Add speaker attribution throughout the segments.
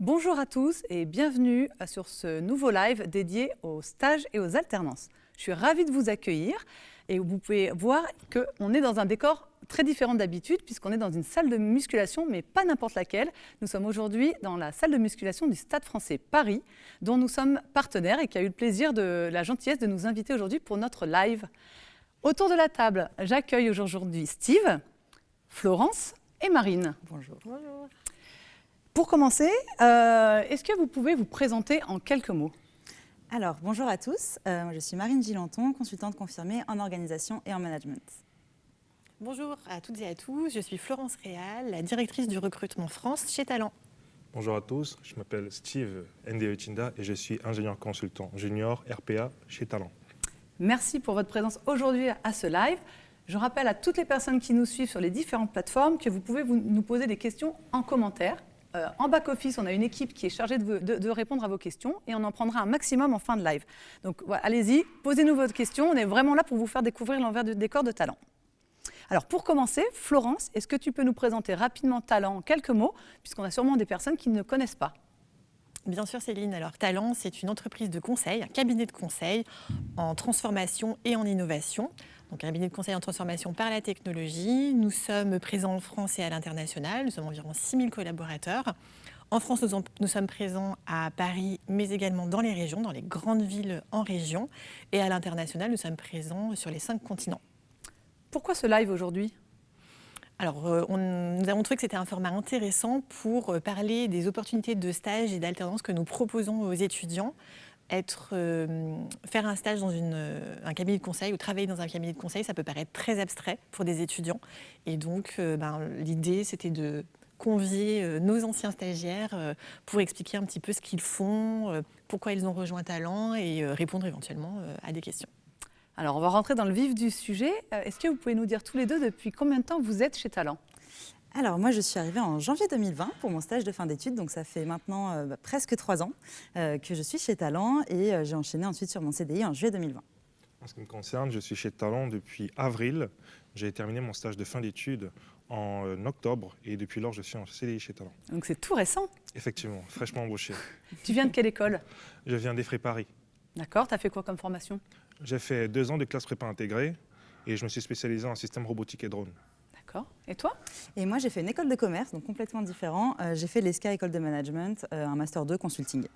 Speaker 1: Bonjour à tous et bienvenue sur ce nouveau live dédié aux stages et aux alternances. Je suis ravie de vous accueillir et vous pouvez voir qu'on est dans un décor très différent d'habitude puisqu'on est dans une salle de musculation, mais pas n'importe laquelle. Nous sommes aujourd'hui dans la salle de musculation du Stade français Paris, dont nous sommes partenaires et qui a eu le plaisir de la gentillesse de nous inviter aujourd'hui pour notre live. Autour de la table, j'accueille aujourd'hui Steve, Florence et Marine.
Speaker 2: Bonjour.
Speaker 1: Bonjour. Pour commencer, euh, est-ce que vous pouvez vous présenter en quelques mots?
Speaker 2: Alors, bonjour à tous. Euh, je suis Marine Gilanton, consultante confirmée en organisation et en management.
Speaker 3: Bonjour à toutes et à tous. Je suis Florence Réal, la directrice du recrutement France chez Talent.
Speaker 4: Bonjour à tous. Je m'appelle Steve Ndeutinda et je suis ingénieur consultant junior RPA chez Talent.
Speaker 1: Merci pour votre présence aujourd'hui à ce live. Je rappelle à toutes les personnes qui nous suivent sur les différentes plateformes que vous pouvez vous, nous poser des questions en commentaire. Euh, en back-office, on a une équipe qui est chargée de, répondre à vos questions et on en prendra un maximum en fin de live. Donc allez-y, posez-nous votre question. On est vraiment là pour vous faire découvrir l'envers du décor de Talent. Alors pour commencer, Florence, est-ce que tu peux nous présenter rapidement Talent en quelques mots, puisqu'on a sûrement des personnes qui ne connaissent pas?
Speaker 3: Bien sûr Céline, alors Talent c'est une entreprise de conseil, un cabinet de conseil en transformation et en innovation donc un cabinet de conseil en transformation par la technologie. Nous sommes présents en France et à l'international. Nous sommes environ 6000 collaborateurs. En France, nous, nous, sommes présents à Paris, mais également dans les régions, dans les grandes villes en région. Et à l'international, nous sommes présents sur les cinq continents.
Speaker 1: Pourquoi ce live aujourd'hui?
Speaker 3: Alors, euh, on, nous avons trouvé que c'était un format intéressant pour euh, parler des opportunités de stage et d'alternance que nous proposons aux étudiants être, euh, faire un stage dans une, euh, un cabinet de conseil ou travailler dans un cabinet de conseil, ça peut paraître très abstrait pour des étudiants. Et donc, euh, ben, l'idée, c'était de convier nos anciens stagiaires pour expliquer un petit peu ce qu'ils font, pourquoi ils ont rejoint Talent et répondre éventuellement à des questions.
Speaker 1: Alors, on va rentrer dans le vif du sujet. Est-ce que vous pouvez nous dire tous les deux depuis combien de temps vous êtes chez Talent?
Speaker 2: Alors moi je suis arrivée en janvier 2020 pour mon stage de fin d'études, donc ça fait maintenant euh, bah, presque trois ans euh, que je suis chez Talent et euh, j'ai enchaîné ensuite sur mon CDI en juillet 2020.
Speaker 4: En ce qui me concerne, je suis chez Talent depuis avril. J'ai terminé mon stage de fin d'études en octobre et depuis lors je suis en CDI chez Talent.
Speaker 1: Donc c'est tout récent
Speaker 4: Effectivement, fraîchement embauché.
Speaker 1: Tu viens de quelle école?
Speaker 4: Je viens d'Effray Paris.
Speaker 1: D'accord, tu as fait quoi comme formation?
Speaker 4: J'ai fait deux ans de classe prépa intégrée et je me suis spécialisé en système robotique et drone.
Speaker 1: D'accord. Et toi?
Speaker 2: Et moi j'ai fait une école de commerce, donc complètement différent. Euh, j'ai fait l'ESCA école de management, euh, un master 2 consulting.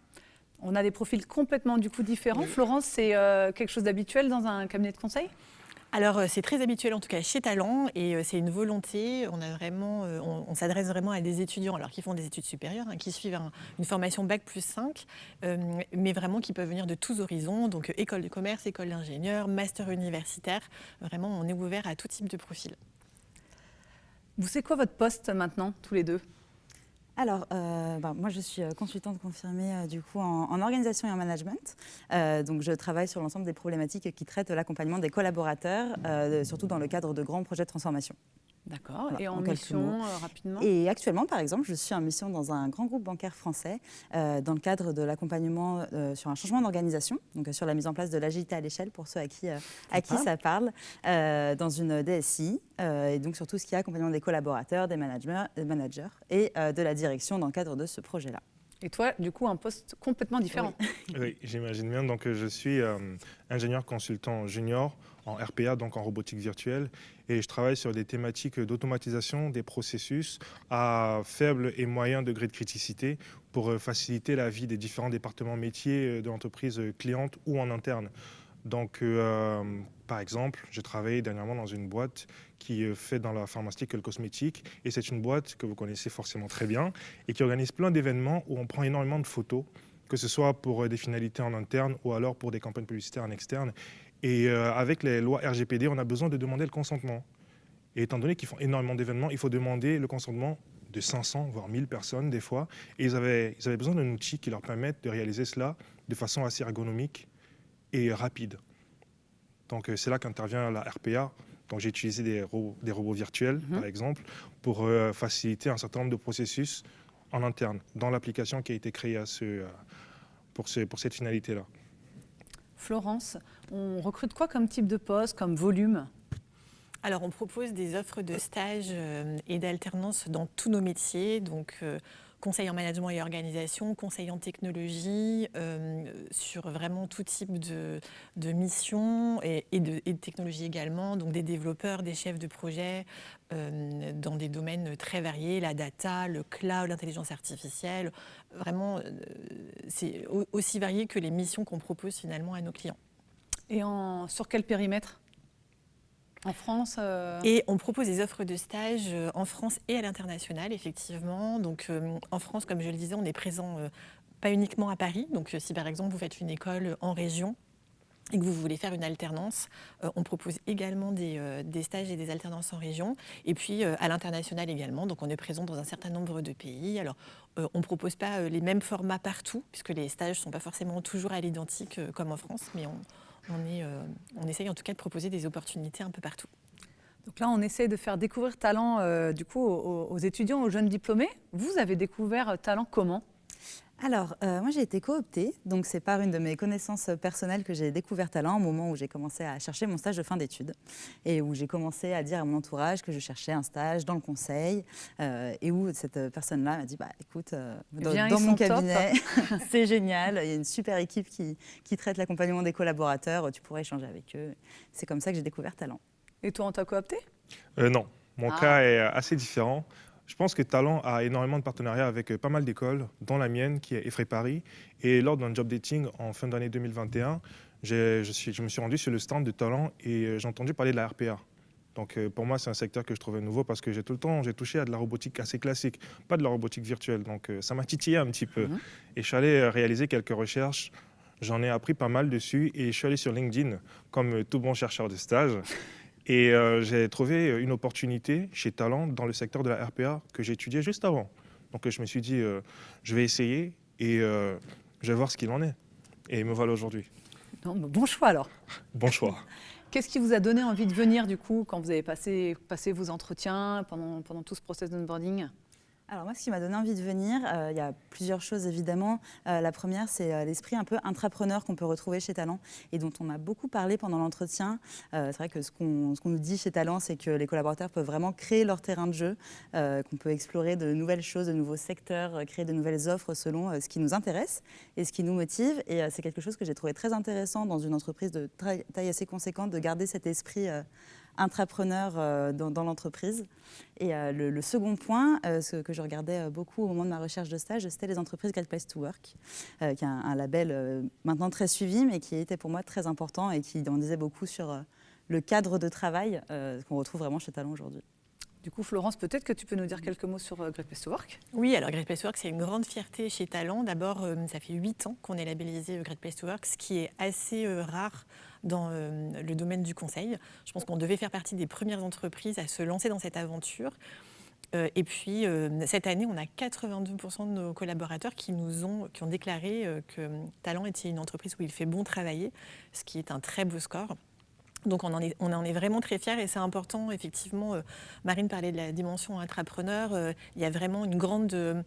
Speaker 1: On a des profils complètement du coup différents. Oui. Florence, c'est euh, quelque chose d'habituel dans un cabinet de conseil?
Speaker 3: Alors c'est très habituel en tout cas chez Talent et c'est une volonté. On, a vraiment, on, on s'adresse vraiment à des étudiants alors qui font des études supérieures, hein, qui suivent un, une formation bac plus 5, euh, mais vraiment qui peuvent venir de tous horizons, donc école de commerce, école d'ingénieur, master universitaire. Vraiment, on est ouvert à tout type de profil.
Speaker 1: Vous savez quoi votre poste maintenant, tous les deux?
Speaker 2: Alors, euh, bah, moi, je suis consultante confirmée euh, du coup en, organisation et en management. Euh, donc, je travaille sur l'ensemble des problématiques qui traitent l'accompagnement des collaborateurs, euh, surtout dans le cadre de grands projets de transformation.
Speaker 1: D'accord. Voilà, et en, en mission, euh, rapidement?
Speaker 2: Et actuellement, par exemple, je suis en mission dans un grand groupe bancaire français euh, dans le cadre de l'accompagnement euh, sur un changement d'organisation, donc sur la mise en place de l'agilité à l'échelle pour ceux à qui, à qui ça parle, dans une DSI, et donc sur tout ce qui est accompagnement des collaborateurs, des managers, des managers et de la direction dans le cadre de ce projet-là.
Speaker 1: Et toi, du coup, un poste complètement différent.
Speaker 4: Oui, oui j'imagine bien. Donc, je suis euh, ingénieur consultant junior en RPA, donc en robotique virtuelle, et je travaille sur des thématiques d'automatisation des processus à faible et moyen degré de criticité pour euh, faciliter la vie des différents départements métiers de l'entreprise cliente ou en interne. Donc, euh, par exemple, j'ai travaillé dernièrement dans une boîte qui fait dans la pharmaceutique et le cosmétique, et c'est une boîte que vous connaissez forcément très bien, et qui organise plein d'événements où on prend énormément de photos, que ce soit pour des finalités en interne ou alors pour des campagnes publicitaires en externe. Et euh, avec les lois RGPD, on a besoin de demander le consentement. Et étant donné qu'ils font énormément d'événements, il faut demander le consentement de 500, voire 1000 personnes des fois. Et ils avaient besoin d'un outil qui leur permette de réaliser cela de façon assez ergonomique et rapide. Donc c'est là qu'intervient la RPA. Donc j'ai utilisé des robots, des robots virtuels, mmh. par exemple, pour euh, faciliter un certain nombre de processus en interne dans l'application qui a été créée à ce, euh, pour, ce, pour cette finalité-là.
Speaker 1: Florence, on recrute quoi comme type de poste, comme volume?
Speaker 3: Alors, on propose des offres de stage euh, et d'alternance dans tous nos métiers, donc euh, conseil en management et organisation, conseil en technologie, sur vraiment tout type de, missions et, de, et, de, technologie également, donc des développeurs, des chefs de projet, dans des domaines très variés, la data, le cloud, l'intelligence artificielle. Vraiment, c'est aussi varié que les missions qu'on propose finalement à nos clients.
Speaker 1: Et sur quel périmètre? En France
Speaker 3: euh, Et on propose des offres de stage euh, en France et à l'international, effectivement. Donc euh, en France, comme je le disais, on est présent pas uniquement à Paris. Donc si par exemple vous faites une école en région, et que vous voulez faire une alternance, on propose également des, stages et des alternances en région, et puis à l'international également. Donc on est présent dans un certain nombre de pays. Alors on ne propose pas les mêmes formats partout, puisque les stages ne sont pas forcément toujours à l'identique comme en France, mais on, euh, on essaye en tout cas de proposer des opportunités un peu partout.
Speaker 1: Donc là, on essaie de faire découvrir Talent euh, du coup, aux, étudiants, aux jeunes diplômés. Vous avez découvert Talent comment?
Speaker 2: Alors, euh, moi j'ai été cooptée, donc c'est par une de mes connaissances personnelles que j'ai découvert Talent au moment où j'ai commencé à chercher mon stage de fin d'études et où j'ai commencé à dire à mon entourage que je cherchais un stage dans le conseil euh, et où cette personne-là m'a dit bah écoute, euh, dans, mon cabinet, c'est génial, il y a une super équipe qui, qui traite l'accompagnement des collaborateurs, tu pourrais échanger avec eux. C'est comme ça que j'ai découvert Talent.
Speaker 1: Et toi, on t'a coopté
Speaker 4: Non, mon ah. cas est assez différent. Je pense que Talent a énormément de partenariats avec euh, pas mal d'écoles, dont la mienne qui est Effray Paris. Et lors d'un job dating en fin d'année 2021, je, je, me suis rendu sur le stand de Talent et euh, j'ai entendu parler de la RPA. Donc euh, pour moi, c'est un secteur que je trouvais nouveau parce que j'ai tout le temps, j'ai touché à de la robotique assez classique, pas de la robotique virtuelle. Donc ça m'a titillé un petit peu. Mhm. Et je suis allé réaliser quelques recherches. J'en ai appris pas mal dessus et je suis allé sur LinkedIn comme tout bon chercheur de stage. Et euh, j'ai trouvé une opportunité chez Talent dans le secteur de la RPA que j'étudiais juste avant. Donc je me suis dit, euh, je vais essayer et euh, je vais voir ce qu'il en est. Et me voilà aujourd'hui.
Speaker 1: Bon choix alors.
Speaker 4: Bon choix.
Speaker 1: Qu'est-ce qui vous a donné envie de venir du coup quand vous avez passé, passé vos entretiens pendant, pendant tout ce process d'onboarding?
Speaker 2: Alors moi, ce qui m'a donné envie de venir, euh, il y a plusieurs choses évidemment. Euh, la première, c'est euh, l'esprit un peu intrapreneur qu'on peut retrouver chez Talent et dont on a beaucoup parlé pendant l'entretien. c'est vrai que ce qu'on nous dit chez Talent, c'est que les collaborateurs peuvent vraiment créer leur terrain de jeu, qu'on peut explorer de nouvelles choses, de nouveaux secteurs, créer de nouvelles offres selon ce qui nous intéresse et ce qui nous motive. Et c'est quelque chose que j'ai trouvé très intéressant dans une entreprise de taille assez conséquente, de garder cet esprit intrapreneur euh, dans, l'entreprise. Et euh, le, second point, euh, ce que je regardais beaucoup au moment de ma recherche de stage, c'était les entreprises Great Place to Work, qui est un, label maintenant très suivi, mais qui était pour moi très important et qui en disait beaucoup sur le cadre de travail qu'on retrouve vraiment chez Talent aujourd'hui.
Speaker 1: Du coup, Florence, peut-être que tu peux nous dire quelques mots sur Great Place to Work?
Speaker 3: Oui, alors Great Place to Work, c'est une grande fierté chez Talent. D'abord, ça fait huit ans qu'on est labellisé Great Place to Work, ce qui est assez rare dans euh, le domaine du conseil. Je pense qu'on devait faire partie des premières entreprises à se lancer dans cette aventure. Euh, et puis, euh, cette année, on a 82% de nos collaborateurs qui nous ont, qui ont déclaré que Talent était une entreprise où il fait bon travailler, ce qui est un très beau score. Donc on en, est, vraiment très fiers et c'est important, effectivement, Marine parlait de la dimension intrapreneur, il y a vraiment une grande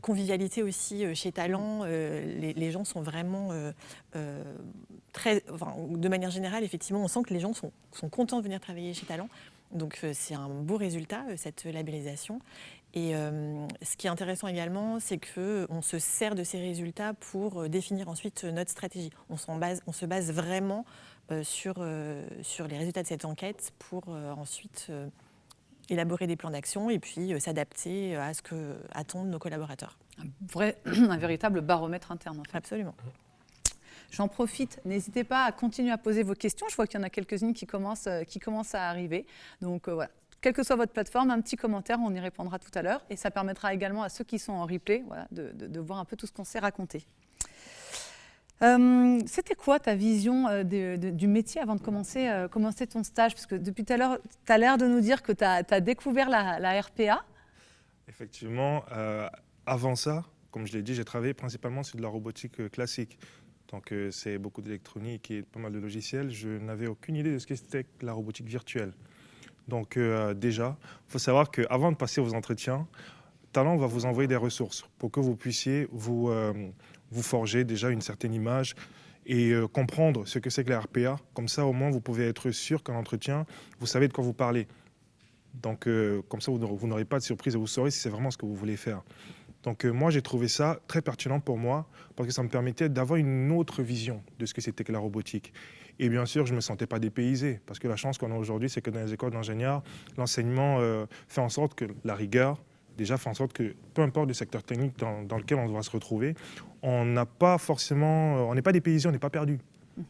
Speaker 3: convivialité aussi chez Talent, les, gens sont vraiment très, de manière générale, effectivement, on sent que les gens sont, contents de venir travailler chez Talent. Donc euh, c'est un beau résultat, euh, cette labellisation. Et euh, ce qui est intéressant également, c'est qu'on se sert de ces résultats pour définir ensuite notre stratégie. On se base vraiment sur, sur les résultats de cette enquête pour ensuite élaborer des plans d'action et puis s'adapter à ce que attendent nos collaborateurs.
Speaker 1: Un, vrai, un véritable baromètre interne.
Speaker 3: Absolument.
Speaker 1: J'en profite, n'hésitez pas à continuer à poser vos questions. Je vois qu'il y en a quelques-unes qui commencent, euh, qui commencent à arriver. Donc euh, voilà, quelle que soit votre plateforme, un petit commentaire, on y répondra tout à l'heure. Et ça permettra également à ceux qui sont en replay voilà, de, voir un peu tout ce qu'on s'est raconté. Euh, c'était quoi ta vision du métier avant de commencer, commencer ton stage? Parce que depuis tout à l'heure, tu as l'air de nous dire que tu as, découvert la, RPA.
Speaker 4: Effectivement, avant ça, comme je l'ai dit, j'ai travaillé principalement sur de la robotique classique. Donc c'est beaucoup d'électronique et pas mal de logiciels. Je n'avais aucune idée de ce que c'était la robotique virtuelle. Donc euh, déjà, il faut savoir qu'avant de passer aux entretiens, Talent va vous envoyer des ressources pour que vous puissiez vous, euh, vous forger déjà une certaine image et euh, comprendre ce que c'est que la RPA. Comme ça, au moins, vous pouvez être sûr qu'en entretien, vous savez de quoi vous parlez. Donc, comme ça, vous n'aurez pas de surprise et vous saurez si c'est vraiment ce que vous voulez faire. Donc moi, j'ai trouvé ça très pertinent pour moi parce que ça me permettait d'avoir une autre vision de ce que c'était que la robotique. Et bien sûr, je ne me sentais pas dépaysé parce que la chance qu'on a aujourd'hui, c'est que dans les écoles d'ingénieurs, l'enseignement fait en sorte que la rigueur, déjà fait en sorte que peu importe le secteur technique dans, lequel on va se retrouver, on n'a pas forcément, on n'est pas dépaysé, on n'est pas perdu. Mhm.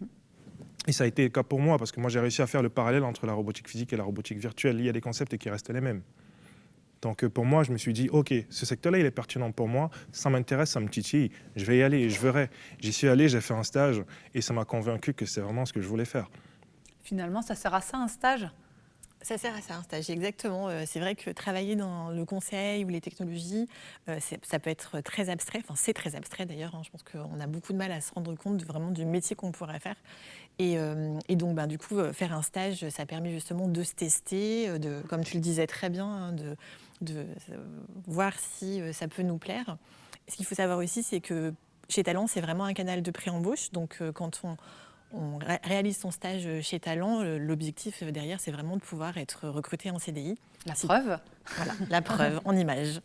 Speaker 4: Et ça a été le cas pour moi, parce que moi j'ai réussi à faire le parallèle entre la robotique physique et la robotique virtuelle. Il y a des concepts qui restent les mêmes. Donc pour moi, je me suis dit, OK, ce secteur-là, il est pertinent pour moi, ça m'intéresse, ça me titille, je vais y aller, je verrai. J'y suis allé, j'ai fait un stage, et ça m'a convaincu que c'est vraiment ce que je voulais faire.
Speaker 1: Finalement, ça sert à ça, un stage?
Speaker 3: Ça sert à ça, un stage, exactement. Euh, c'est vrai que travailler dans le conseil ou les technologies, euh, ça peut être très abstrait. Enfin, c'est très abstrait d'ailleurs. Hein. Je pense qu'on a beaucoup de mal à se rendre compte vraiment du métier qu'on pourrait faire. Et, euh, donc, ben, du coup, faire un stage, ça permet justement de se tester, de, comme tu le disais très bien, hein, de, de voir si ça peut nous plaire. Ce qu'il faut savoir aussi, c'est que chez Talent, c'est vraiment un canal de pré-embauche. Donc, quand on on réalise son stage chez Talent. L'objectif derrière, c'est vraiment de pouvoir être recruté en CDI.
Speaker 1: La preuve
Speaker 3: Voilà, la preuve en image.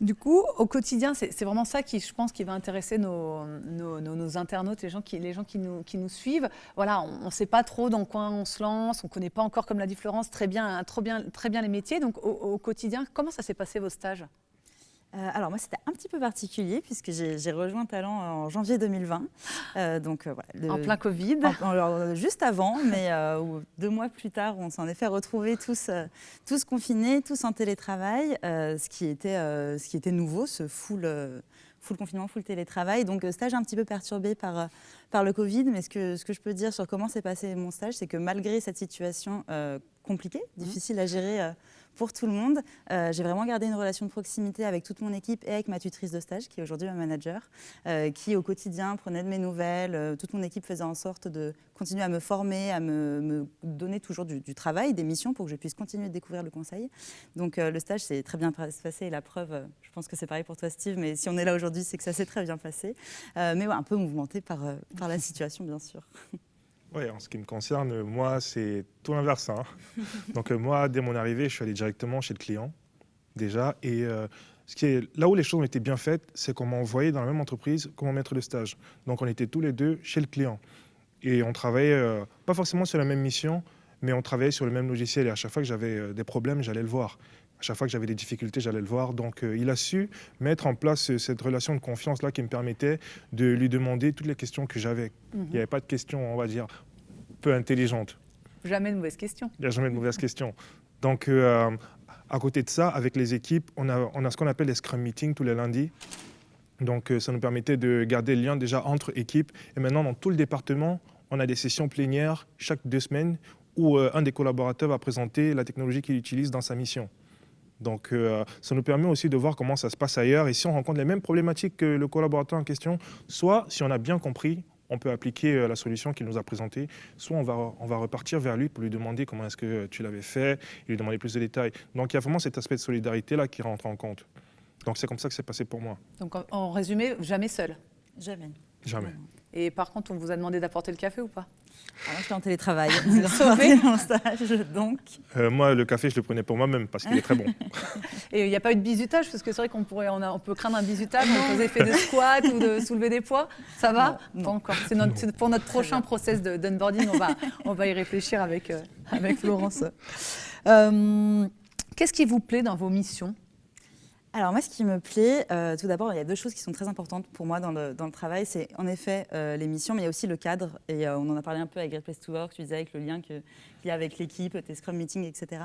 Speaker 1: Du coup, au quotidien, c'est vraiment ça qui, je pense, qui va intéresser nos, nos, internautes, les gens qui, les gens qui, nous, qui nous suivent. Voilà, on ne sait pas trop dans quoi on se lance, on ne connaît pas encore, comme l'a dit Florence, très bien, trop bien, très bien les métiers. Donc, au quotidien, comment ça s'est passé vos stages?
Speaker 2: Euh, alors moi, c'était un petit peu particulier puisque j'ai rejoint Talent en janvier 2020. Euh, donc,
Speaker 1: euh, en plein Covid
Speaker 2: Juste avant, mais deux mois plus tard, on s'en est fait retrouver tous, tous confinés, tous en télétravail, ce, qui était, ce qui était nouveau, ce full, full confinement, full télétravail. Donc stage un petit peu perturbé par, par le Covid, mais ce que, ce que je peux dire sur comment s'est passé mon stage, c'est que malgré cette situation compliquée, mmh. difficile à gérer pour tout le monde. Euh, j'ai vraiment gardé une relation de proximité avec toute mon équipe et avec ma tutrice de stage, qui est aujourd'hui ma manager, euh, qui au quotidien prenait de mes nouvelles. Euh, toute mon équipe faisait en sorte de continuer à me former, à me, donner toujours du, travail, des missions pour que je puisse continuer de découvrir le conseil. Donc le stage s'est très bien passé et la preuve, je pense que c'est pareil pour toi Steve, mais si on est là aujourd'hui, c'est que ça s'est très bien passé. mais un peu mouvementé par la situation, bien sûr.
Speaker 4: Oui, en ce qui me concerne, moi, c'est tout l'inverse. Hein. Donc euh, moi, dès mon arrivée, je suis allé directement chez le client, déjà. Et euh, ce qui est, là où les choses ont été bien faites, c'est qu'on m'a envoyé dans la même entreprise comme maître de stage. Donc on était tous les deux chez le client. Et on travaillait, euh, pas forcément sur la même mission, mais on travaillait sur le même logiciel. Et à chaque fois que j'avais des problèmes, j'allais le voir. À chaque fois que j'avais des difficultés, j'allais le voir. Donc, il a su mettre en place cette relation de confiance-là qui me permettait de lui demander toutes les questions que j'avais. Il n'y avait pas de questions, on va dire, peu intelligentes.
Speaker 1: Jamais de mauvaises questions.
Speaker 4: Il n'y a jamais de mauvaises questions. Donc, euh, à côté de ça, avec les équipes, on a, on a ce qu'on appelle les Scrum Meetings tous les lundis. Donc, euh, ça nous permettait de garder le lien déjà entre équipes. Et maintenant, dans tout le département, on a des sessions plénières chaque deux semaines où euh, un des collaborateurs va présenter la technologie qu'il utilise dans sa mission. Donc, ça nous permet aussi de voir comment ça se passe ailleurs et si on rencontre les mêmes problématiques que le collaborateur en question, soit si on a bien compris, on peut appliquer euh, la solution qu'il nous a présentée, soit on va, on va repartir vers lui pour lui demander comment est-ce que tu l'avais fait, et lui demander plus de détails. Donc il y a vraiment cet aspect de solidarité-là qui rentre en compte. Donc c'est comme ça que c'est passé pour moi.
Speaker 1: Donc en résumé, jamais seul
Speaker 2: Jamais.
Speaker 4: Jamais.
Speaker 1: Et par contre, on vous a demandé d'apporter le café ou pas?
Speaker 2: Alors, j'étais en télétravail, sauvé mon stage, donc.
Speaker 4: Euh, moi, le café, je le prenais pour moi-même parce qu'il est très bon.
Speaker 1: Et il n'y a pas eu de bizutage parce que c'est vrai qu'on pourrait, on, on, peut craindre un bizutage, on faisait fait de squat ou de soulever des poids. Ça va Pas encore. C'est pour notre prochain process d'onboarding, on va, on va y réfléchir avec, euh, avec Florence. Euh, qu'est-ce qui vous plaît dans vos missions?
Speaker 2: Alors moi, ce qui me plaît, euh, tout d'abord, il y a deux choses qui sont très importantes pour moi dans le, travail. C'est en effet euh, les missions, mais il y a aussi le cadre. Et euh, on en a parlé un peu avec Great Place to Work, tu disais avec le lien qu'il y a avec l'équipe, tes Scrum Meetings, etc.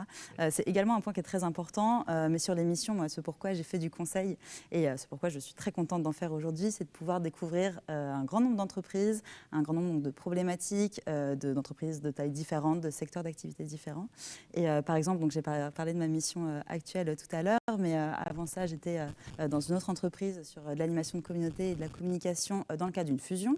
Speaker 2: c'est également un point qui est très important. mais sur les missions, moi, ce pourquoi j'ai fait du conseil et c'est pourquoi je suis très contente d'en faire aujourd'hui, c'est de pouvoir découvrir un grand nombre d'entreprises, un grand nombre de problématiques, d'entreprises de, tailles différentes, de secteurs d'activité différents. Et par exemple, donc j'ai parlé de ma mission actuelle tout à l'heure, mais avant ça, j'étais euh, dans une autre entreprise sur euh, de l'animation de communauté et de la communication euh, dans le cadre d'une fusion.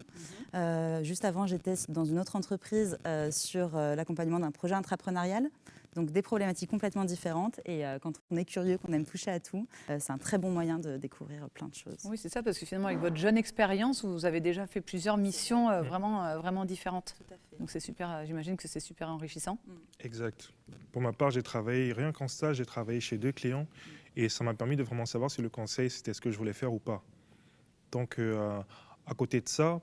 Speaker 2: Mhm. juste avant, j'étais dans une autre entreprise sur l'accompagnement d'un projet intrapreneurial Donc des problématiques complètement différentes. Et quand on est curieux, qu'on aime toucher à tout, c'est un très bon moyen de découvrir plein de choses.
Speaker 1: Oui, c'est ça, parce que finalement, avec votre jeune expérience, vous avez déjà fait plusieurs missions vraiment, vraiment différentes. Tout à fait. Donc c'est super, j'imagine que c'est super enrichissant. Mm.
Speaker 4: Exact. Pour ma part, j'ai travaillé, rien qu'en stage, j'ai travaillé chez deux clients et ça m'a permis de vraiment savoir si le conseil, c'était ce que je voulais faire ou pas. Donc, euh, à côté de ça,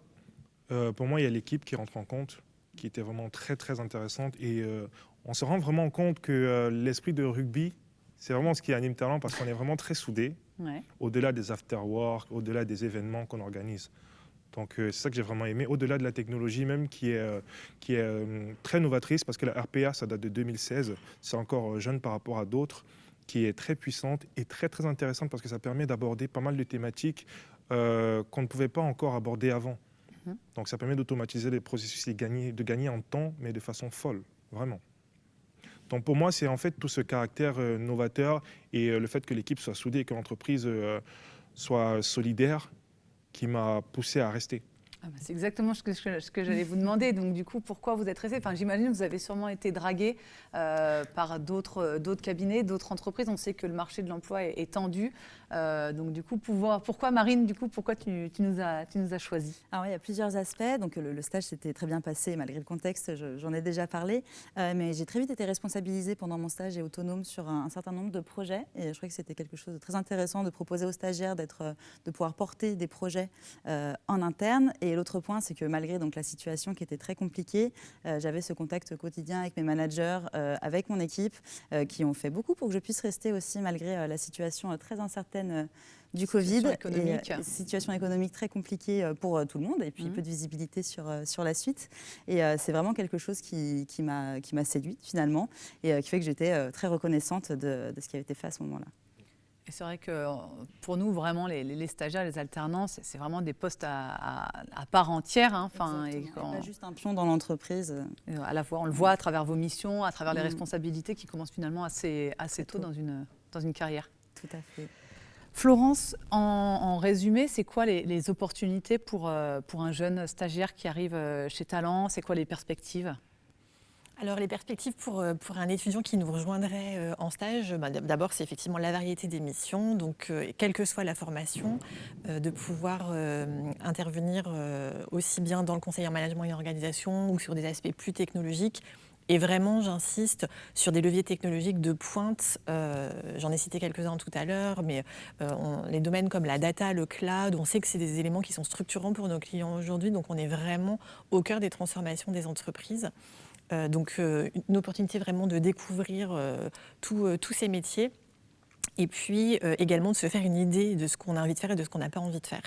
Speaker 4: euh, pour moi, il y a l'équipe qui rentre en compte, qui était vraiment très, très intéressante. Et euh, on se rend vraiment compte que l'esprit de rugby, c'est vraiment ce qui anime Talent parce qu'on est vraiment très soudés, au-delà des after-work, au-delà des événements qu'on organise. Donc c'est ça que j'ai vraiment aimé, au-delà de la technologie même qui est, qui est très novatrice, parce que la RPA, ça date de 2016, c'est encore jeune par rapport à d'autres qui est très puissante et très très intéressante parce que ça permet d'aborder pas mal de thématiques euh, qu'on ne pouvait pas encore aborder avant. Mhm. Donc ça permet d'automatiser les processus et gagner, de gagner en temps, mais de façon folle, vraiment. Donc pour moi, c'est en fait tout ce caractère euh, novateur et euh, le fait que l'équipe soit soudée et que l'entreprise soit solidaire qui m'a poussé à rester.
Speaker 1: Ah bah, c'est exactement ce que, ce que j'allais vous demander. Donc, du coup, pourquoi vous êtes resté enfin, J'imagine que vous avez sûrement été dragué euh, par d'autres cabinets, d'autres entreprises. On sait que le marché de l'emploi est, tendu. Euh, donc, du coup, pouvoir, pourquoi, Marine, du coup, pourquoi tu, nous, as, tu nous as
Speaker 2: Alors, il y a plusieurs aspects. Donc, le, stage s'était très bien passé, malgré le contexte, j'en ai déjà parlé. Euh, mais j'ai très vite été responsabilisée pendant mon stage et autonome sur un, certain nombre de projets. Et je trouvais que c'était quelque chose de très intéressant de proposer aux stagiaires de pouvoir porter des projets en interne. Et l'autre point, c'est que malgré donc, la situation qui était très compliquée, euh, j'avais ce contact quotidien avec mes managers, euh, avec mon équipe, euh, qui ont fait beaucoup pour que je puisse rester aussi malgré la situation très incertaine du Covid.
Speaker 1: Économique.
Speaker 2: Et, situation économique très compliquée pour tout le monde et puis mmh. peu de visibilité sur, sur la suite. Et c'est vraiment quelque chose qui, qui m'a séduite finalement et qui fait que j'étais très reconnaissante de, de ce qui avait été fait à ce moment-là.
Speaker 1: Et c'est vrai que euh, pour nous, vraiment, les, stagiaires, les alternances, c'est vraiment des postes à, part entière. Hein,
Speaker 2: et Pas juste un pion dans l'entreprise.
Speaker 1: À la fois, on le voit à travers vos missions, à travers les mm. responsabilités qui commencent finalement assez, assez tôt, Dans, une, dans une carrière.
Speaker 2: Tout à fait.
Speaker 1: Florence, en, résumé, c'est quoi les, opportunités pour, euh, pour un jeune stagiaire qui arrive euh, chez Talent? C'est quoi les perspectives?
Speaker 3: Alors les perspectives pour, euh, un étudiant qui nous rejoindrait en stage, bah, d'abord c'est effectivement la variété des missions, donc quelle que soit la formation, de pouvoir intervenir aussi bien dans le conseil en management et organisation ou sur des aspects plus technologiques. Et vraiment, j'insiste sur des leviers technologiques de pointe. J'en ai cité quelques-uns tout à l'heure, mais les domaines comme la data, le cloud, on sait que c'est des éléments qui sont structurants pour nos clients aujourd'hui. Donc, on est vraiment au cœur des transformations des entreprises. Euh, donc euh, une opportunité vraiment de découvrir euh, tous ces métiers et puis également de se faire une idée de ce qu'on a envie de faire et de ce qu'on n'a pas envie de faire.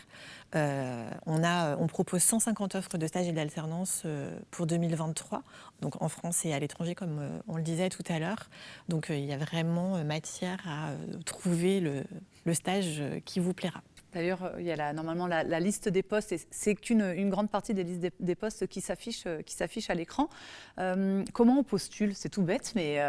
Speaker 3: on, a, on propose 150 offres de stage et d'alternance pour 2023, donc en France et à l'étranger, comme on le disait tout à l'heure. Donc il y a vraiment matière à trouver le, stage qui vous plaira.
Speaker 1: D'ailleurs, euh, il y a normalement la, liste des postes, et c'est qu'une une grande partie des listes des, postes qui s'affichent euh, à l'écran. Euh, comment on postule? C'est tout bête, mais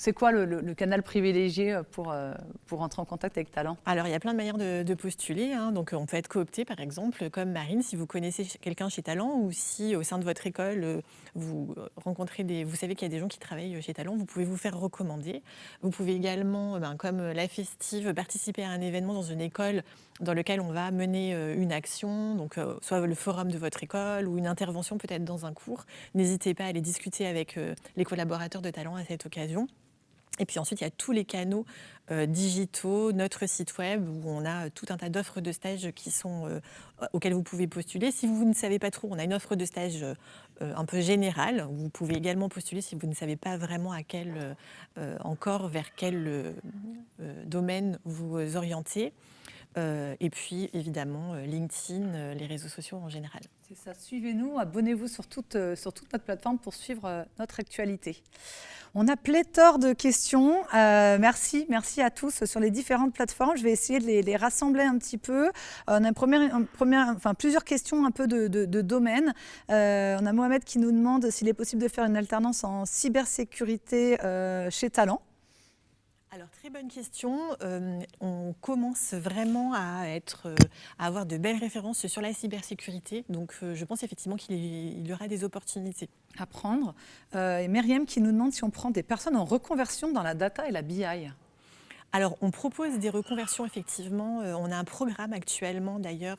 Speaker 1: c'est quoi le, canal privilégié pour, euh, pour rentrer en contact avec Talent?
Speaker 3: Alors, il y a plein de manières de, postuler. Hein. Donc, on peut être coopté, par exemple, comme Marine, si vous connaissez quelqu'un chez Talent ou si au sein de votre école, euh, vous rencontrez des. Vous savez qu'il y a des gens qui travaillent chez Talent, vous pouvez vous faire recommander. Vous pouvez également, ben, comme la festive, participer à un événement dans une école dans lequel on va mener euh, une action, donc soit le forum de votre école ou une intervention peut-être dans un cours. N'hésitez pas à aller discuter avec les collaborateurs de Talent à cette occasion. Et puis ensuite, il y a tous les canaux euh, digitaux, notre site web où on a tout un tas d'offres de stage qui sont, euh, auxquelles vous pouvez postuler. Si vous ne savez pas trop, on a une offre de stage euh, un peu générale. Vous pouvez également postuler si vous ne savez pas vraiment à quel, encore vers quel domaine vous orientez. Et puis évidemment LinkedIn, les réseaux sociaux en général.
Speaker 1: C'est ça, suivez-nous, abonnez-vous sur toute, sur toute notre plateforme pour suivre notre actualité. On a pléthore de questions. Euh, merci, merci à tous sur les différentes plateformes. Je vais essayer de les, rassembler un petit peu. Euh, on a enfin, plusieurs questions un peu de, domaine. Euh, on a Mohamed qui nous demande s'il est possible de faire une alternance en cybersécurité chez Talent.
Speaker 3: Alors, très bonne question. Euh, on commence vraiment euh, à avoir de belles références sur la cybersécurité. Donc, euh, je pense effectivement qu'il y aura des opportunités.
Speaker 1: À prendre. et Myriam qui nous demande si on prend des personnes en reconversion dans la data et la BI.
Speaker 3: Alors, on propose des reconversions, effectivement. on a un programme actuellement, d'ailleurs,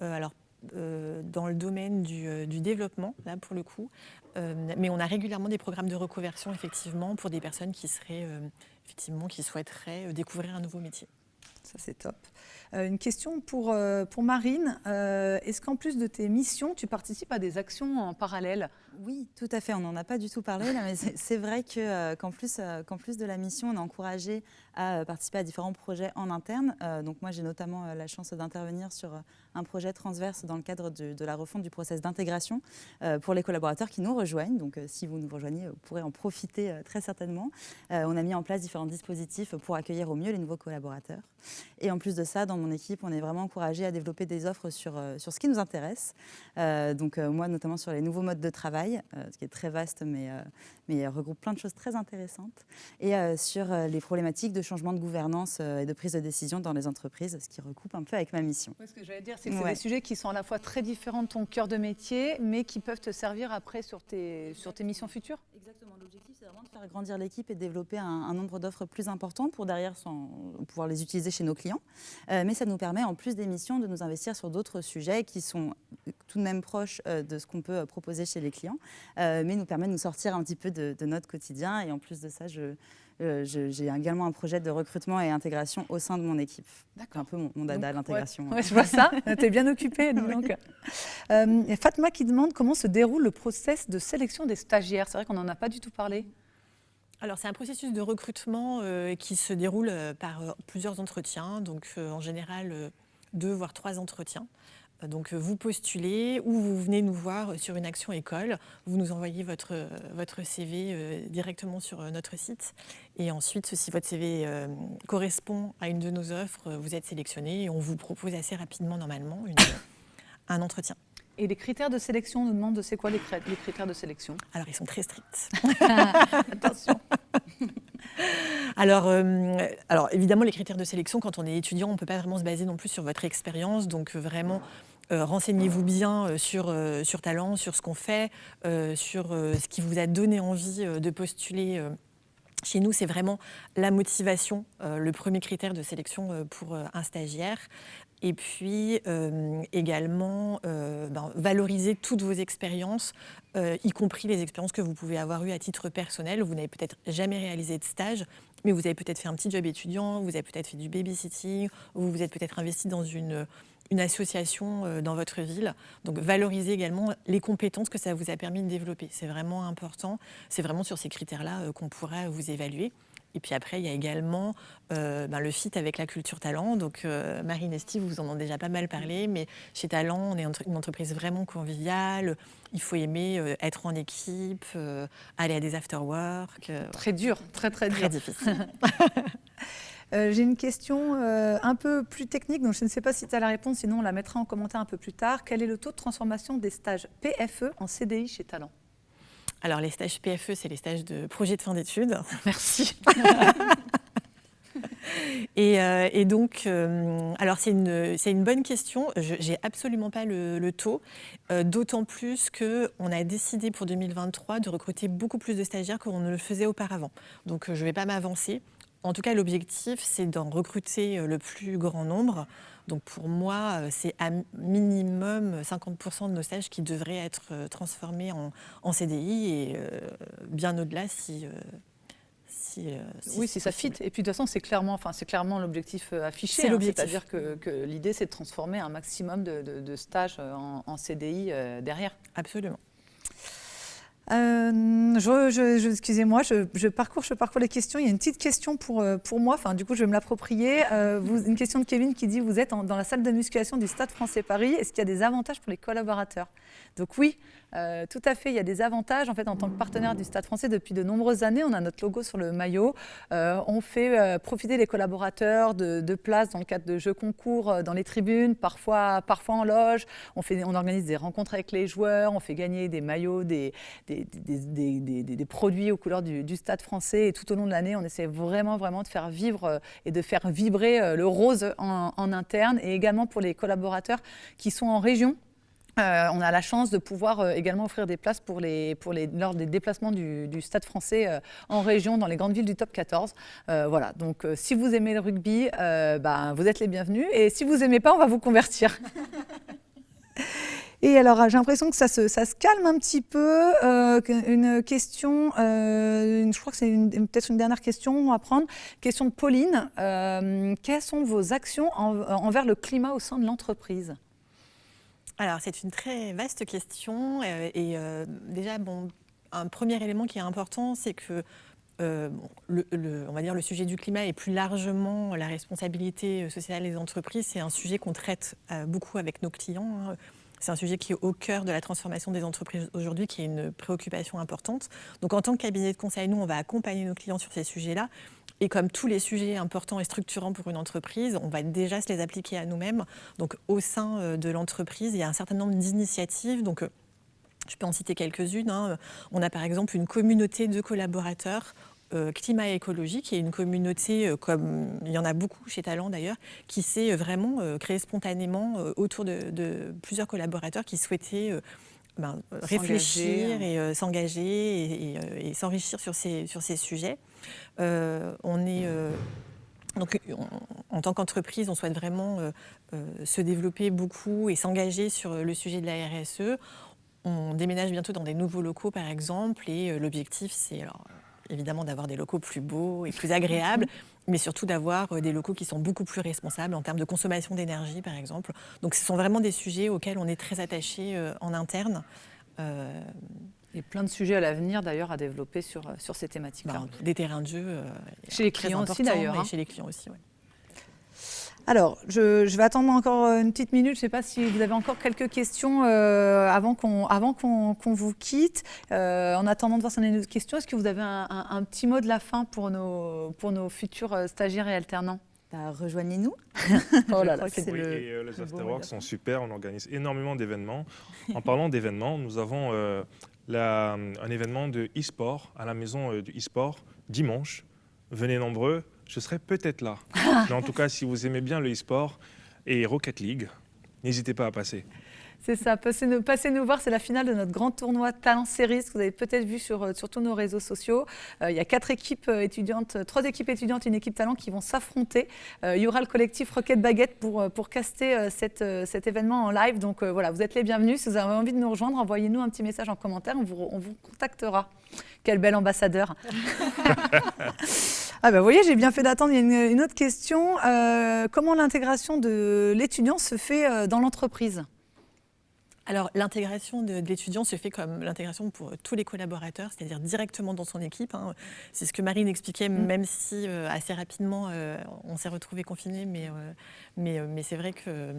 Speaker 3: dans le domaine du, du, développement, là pour le coup. mais on a régulièrement des programmes de reconversion, effectivement, pour des personnes qui seraient effectivement, qui souhaiteraient euh, découvrir un nouveau métier.
Speaker 1: Ça, c'est top. Euh, une question pour, euh, pour Marine. Est-ce qu'en plus de tes missions, tu participes à des actions en parallèle?
Speaker 2: Oui, tout à fait. On n'en a pas du tout parlé, mais c'est vrai qu'en plus, qu'en plus de la mission, on est encouragé à participer à différents projets en interne. donc moi, j'ai notamment la chance d'intervenir sur un projet transverse dans le cadre de, la refonte du process d'intégration euh, pour les collaborateurs qui nous rejoignent. Donc euh, si vous nous rejoignez, vous pourrez en profiter euh, très certainement. on a mis en place différents dispositifs pour accueillir au mieux les nouveaux collaborateurs. Et en plus de ça, dans mon équipe, on est vraiment encouragé à développer des offres sur, sur ce qui nous intéresse. donc moi, notamment sur les nouveaux modes de travail, ce qui est très vaste, mais, mais regroupe plein de choses très intéressantes. Et sur les problématiques de changement de gouvernance et de prise de décision dans les entreprises, ce qui recoupe un peu avec ma mission.
Speaker 1: ce que j'allais dire, c'est des sujets qui sont à la fois très différents de ton cœur de métier, mais qui peuvent te servir après sur tes, sur tes missions futures
Speaker 2: Exactement. L'objectif, c'est vraiment de faire grandir l'équipe et de développer un, nombre d'offres plus important pour derrière pouvoir les utiliser chez nos clients. Euh, mais ça nous permet, en plus des missions, de nous investir sur d'autres sujets qui sont tout de même proches euh, de ce qu'on peut proposer chez les clients, euh, mais nous permet de nous sortir un petit peu de, de notre quotidien. Et en plus de ça, euh, j'ai également un projet de recrutement et intégration au sein de mon équipe. C'est un peu mon, dada, l'intégration.
Speaker 1: Ouais, je vois ça. tu es bien occupée. Donc. Euh, Fatma qui demande comment se déroule le process de sélection des stagiaires. C'est vrai qu'on n'en a pas du tout parlé.
Speaker 3: Alors c'est un processus de recrutement euh, qui se déroule par plusieurs entretiens, donc en général deux voire trois entretiens. Donc euh, vous postulez ou vous venez nous voir sur une action école, vous nous envoyez votre, votre CV euh, directement sur euh, notre site et ensuite si votre CV correspond à une de nos offres, vous êtes sélectionné et on vous propose assez rapidement normalement un entretien.
Speaker 1: Et les critères de sélection, on nous demande c'est quoi les, critères de sélection?
Speaker 3: Alors ils sont très stricts. Attention. Alors, alors, évidemment, les critères de sélection, quand on est étudiant, on ne peut pas vraiment se baser non plus sur votre expérience. Donc, vraiment, euh, renseignez-vous bien euh, sur, euh, sur Talent, sur ce qu'on fait, sur ce qui vous a donné envie de postuler. Chez nous, c'est vraiment la motivation, le premier critère de sélection pour un stagiaire. Et puis également, ben, valoriser toutes vos expériences, y compris les expériences que vous pouvez avoir eues à titre personnel. Vous n'avez peut-être jamais réalisé de stage, mais vous avez peut-être fait un petit job étudiant, vous avez peut-être fait du babysitting, ou vous vous êtes peut-être investi dans une une association euh, dans votre ville. Donc valoriser également les compétences que ça vous a permis de développer. C'est vraiment important. C'est vraiment sur ces critères-là euh, qu'on pourrait vous évaluer. Et puis après, il y a également euh, ben, le fit avec la culture talent. Donc Marine et Steve, vous en avez déjà pas mal parlé, mais chez Talent, on est une entreprise vraiment conviviale. Il faut aimer être en équipe, aller à des after-work.
Speaker 1: très dur, très très dur.
Speaker 3: Très difficile.
Speaker 1: Euh, j'ai une question euh, un peu plus technique, donc je ne sais pas si tu as la réponse, sinon on la mettra en commentaire un peu plus tard. Quel est le taux de transformation des stages PFE en CDI chez Talent?
Speaker 3: Alors les stages PFE, c'est les stages de projet de fin d'études.
Speaker 1: Merci.
Speaker 3: Euh, et, donc, alors c'est une, une, bonne question. Je n'ai absolument pas le, taux, d'autant plus qu'on a décidé pour 2023 de recruter beaucoup plus de stagiaires qu'on ne le faisait auparavant. Donc, je ne vais pas m'avancer. En tout cas, l'objectif, c'est d'en recruter euh, le plus grand nombre. Donc pour moi, euh, c'est à minimum 50% de nos stages qui devraient être euh, transformés en, CDI et bien au-delà si,
Speaker 1: oui, si ça fit. Et puis de toute façon, c'est clairement, enfin, c'est clairement l'objectif affiché. C'est
Speaker 3: hein.
Speaker 1: C'est-à-dire que, l'idée, c'est de transformer un maximum de, stages en CDI derrière.
Speaker 3: Absolument.
Speaker 1: Euh, je, excusez-moi, je, parcours, je parcours les questions. Il y a une petite question pour, euh, pour moi, enfin, du coup, je vais me l'approprier. Euh, une question de Kevin qui dit Vous êtes dans la salle de musculation du Stade français Paris. Est-ce qu'il y a des avantages pour les collaborateurs? Donc oui, euh, tout à fait, il y a des avantages. En fait, en tant que partenaire du Stade français depuis de nombreuses années, on a notre logo sur le maillot. Euh, on fait euh, profiter les collaborateurs de, places dans le cadre de jeux concours dans les tribunes, parfois, parfois en loge. On, fait, on organise des rencontres avec les joueurs, on fait gagner des maillots, des, des, produits aux couleurs du, Stade français. Et tout au long de l'année, on essaie vraiment, vraiment de faire vivre et de faire vibrer le rose en interne et également pour les collaborateurs qui sont en région euh, on a la chance de pouvoir euh, également offrir des places pour les, pour les, lors des déplacements du, Stade français euh, en région, dans les grandes villes du top 14. voilà, donc si vous aimez le rugby, bah, vous êtes les bienvenus. Et si vous n'aimez pas, on va vous convertir. Et alors, j'ai l'impression que ça se, ça se, calme un petit peu. une question, je crois que c'est peut-être une dernière question à prendre. Question de Pauline. quelles sont vos actions envers le climat au sein de l'entreprise?
Speaker 3: Alors, c'est une très vaste question. Euh, et euh, déjà, bon, un premier élément qui est important, c'est que euh, le, on va dire le sujet du climat et plus largement la responsabilité sociale des entreprises, c'est un sujet qu'on traite beaucoup avec nos clients. Hein. C'est un sujet qui est au cœur de la transformation des entreprises aujourd'hui, qui est une préoccupation importante. Donc en tant que cabinet de conseil, nous, on va accompagner nos clients sur ces sujets-là. Et comme tous les sujets importants et structurants pour une entreprise, on va déjà se les appliquer à nous-mêmes. Donc au sein euh, de l'entreprise, il y a un certain nombre d'initiatives. Donc euh, je peux en citer quelques-unes. Hein. On a par exemple une communauté de collaborateurs euh, climat et écologie, qui est une communauté, comme il y en a beaucoup chez Talent d'ailleurs, qui s'est vraiment créée spontanément autour de, plusieurs collaborateurs qui souhaitaient ben, réfléchir et s'engager et, s'enrichir sur ces, sur ces sujets. Euh, on est euh, donc, en tant qu'entreprise, on souhaite vraiment euh, se développer beaucoup et s'engager sur le sujet de la RSE. On déménage bientôt dans des nouveaux locaux, par exemple, et l'objectif, c'est évidemment d'avoir des locaux plus beaux et plus agréables, mais surtout d'avoir des locaux qui sont beaucoup plus responsables en termes de consommation d'énergie, par exemple. Donc, ce sont vraiment des sujets auxquels on est très attaché en interne.
Speaker 1: Y a plein de sujets à l'avenir d'ailleurs à développer sur, euh, sur ces thématiques-là.
Speaker 3: Bah, des terrains de jeu. Euh,
Speaker 1: chez les clients aussi d'ailleurs.
Speaker 3: Hein. Chez les clients aussi, oui.
Speaker 1: Alors, je, je, vais attendre encore une petite minute. Je ne sais pas si vous avez encore quelques questions euh, avant qu'on qu'on vous quitte. en attendant de voir si on a une questions, est-ce que vous avez un, un, petit mot de la fin pour nos, pour nos futurs stagiaires et alternants?
Speaker 2: Bah, Rejoignez-nous.
Speaker 4: oh là là, oui, le, les Afterworks sont super. On organise énormément d'événements. En parlant d'événements, nous avons un événement de e-sport à la maison euh, du e-sport dimanche. Venez nombreux, je serai peut-être là. Mais en tout cas, si vous aimez bien le e-sport et Rocket League, n'hésitez pas à passer.
Speaker 1: C'est ça, passez nous, passez nous voir, c'est la finale de notre grand tournoi Talent Series que vous avez peut-être vu sur, euh, sur tous nos réseaux sociaux. Euh, il y a quatre équipes euh, étudiantes, trois équipes étudiantes et une équipe talent qui vont s'affronter. il y aura le collectif Rocket Baguette pour, pour caster cette, cet événement en live. Donc voilà, vous êtes les bienvenus. Si vous avez envie de nous rejoindre, envoyez-nous un petit message en commentaire, on vous, on vous contactera. Quel bel ambassadeur Ah ben, vous voyez, j'ai bien fait d'attendre. Il y a une, autre question. comment l'intégration de l'étudiant se fait dans l'entreprise?
Speaker 3: Alors l'intégration de, l'étudiant se fait comme l'intégration pour tous les collaborateurs, c'est-à-dire directement dans son équipe. Hein. C'est ce que Marine expliquait, mm. même si euh, assez rapidement euh, on s'est retrouvé confiné, mais, euh, mais, mais c'est vrai que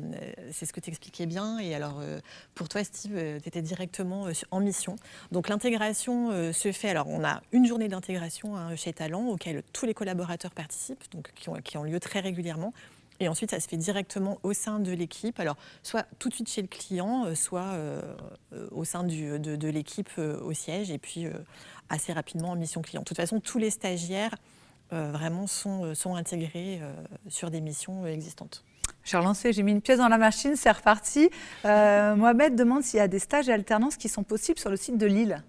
Speaker 3: c'est ce que tu expliquais bien. Et alors pour toi, Steve, tu étais directement en mission. Donc l'intégration se fait, alors on a une journée d'intégration hein, chez Talent auquel tous les collaborateurs participent, donc qui ont, qui ont lieu très régulièrement. Et ensuite, ça se fait directement au sein de l'équipe. Alors, soit tout de suite chez le client, euh, soit euh, euh, au sein du, de, l'équipe au siège, et puis assez rapidement en mission client. De toute façon, tous les stagiaires vraiment sont, sont intégrés sur des missions existantes.
Speaker 1: J'ai relancé, j'ai mis une pièce dans la machine, c'est reparti. Mohamed demande s'il y a des stages et alternances qui sont possibles sur le site de Lille.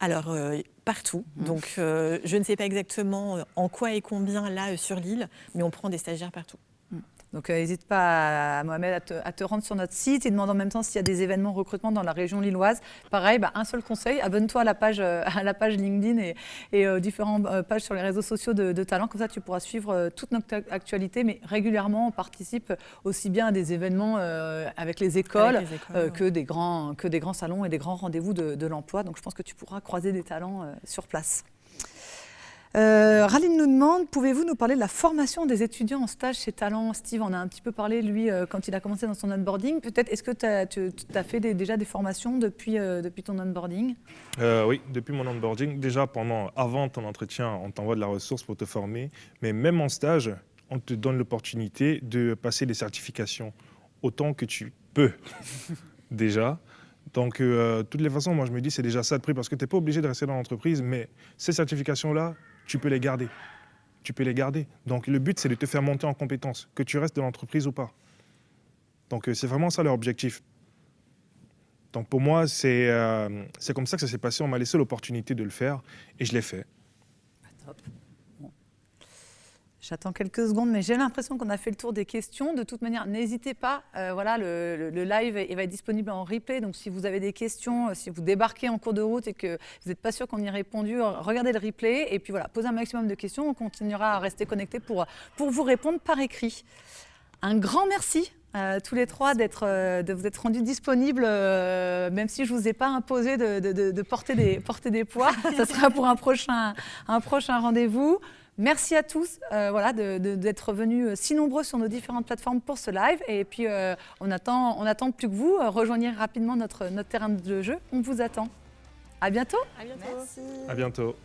Speaker 3: Alors, partout. Mmh. Donc, euh, je ne sais pas exactement en quoi et combien là euh, sur l'île, mais on prend des stagiaires partout.
Speaker 1: Donc n'hésite pas, à, Mohamed, à te, rendre sur notre site et demande en même temps s'il y a des événements recrutement dans la région lilloise. Pareil, bah, un seul conseil, abonne-toi à la page, à la page LinkedIn et, et différentes pages sur les réseaux sociaux de, de, Talent. Comme ça, tu pourras suivre toute notre actualité, mais régulièrement, on participe aussi bien à des événements avec les écoles, que, des grands, que des grands salons et des grands rendez-vous de, de l'emploi. Donc je pense que tu pourras croiser des talents sur place. Euh, Raline nous demande, pouvez-vous nous parler de la formation des étudiants en stage chez Talent? Steve en a un petit peu parlé, lui, euh, quand il a commencé dans son onboarding. Peut-être, est-ce que tu as, fait déjà des formations depuis, euh, depuis ton onboarding?
Speaker 4: Oui, depuis mon onboarding. Déjà, pendant, avant ton entretien, on t'envoie de la ressource pour te former. Mais même en stage, on te donne l'opportunité de passer des certifications autant que tu peux déjà. Donc, toutes les façons, moi, je me dis, c'est déjà ça de prix parce que tu n'es pas obligé de rester dans l'entreprise, mais ces certifications-là, tu peux les garder. Tu peux les garder. Donc le but, c'est de te faire monter en compétences, que tu restes dans l'entreprise ou pas. Donc euh, c'est vraiment ça leur objectif. Donc pour moi, euh, c'est comme ça que ça s'est passé. On m'a laissé l'opportunité de le faire et je l'ai fait.
Speaker 1: J'attends quelques secondes, mais j'ai l'impression qu'on a fait le tour des questions. De toute manière, n'hésitez pas. Euh, voilà, le, live il va être disponible en replay. Donc, si vous avez des questions, euh, si vous débarquez en cours de route et que vous n'êtes pas sûr qu'on y ait répondu, euh, regardez le replay. Et puis voilà, posez un maximum de questions. On continuera à rester connecté pour, pour vous répondre par écrit. Un grand merci à tous les trois d'être, de vous être rendus disponibles, même si je ne vous ai pas imposé de, de, porter, des, porter des poids. Ça sera pour un prochain, un prochain rendez-vous. Merci à tous euh, voilà, d'être venus euh, si nombreux sur nos différentes plateformes pour ce live. Et puis, euh, on, attend, on attend plus que vous. rejoignez rapidement notre, notre terrain de jeu. On vous attend. À bientôt.
Speaker 3: À bientôt.
Speaker 4: À bientôt.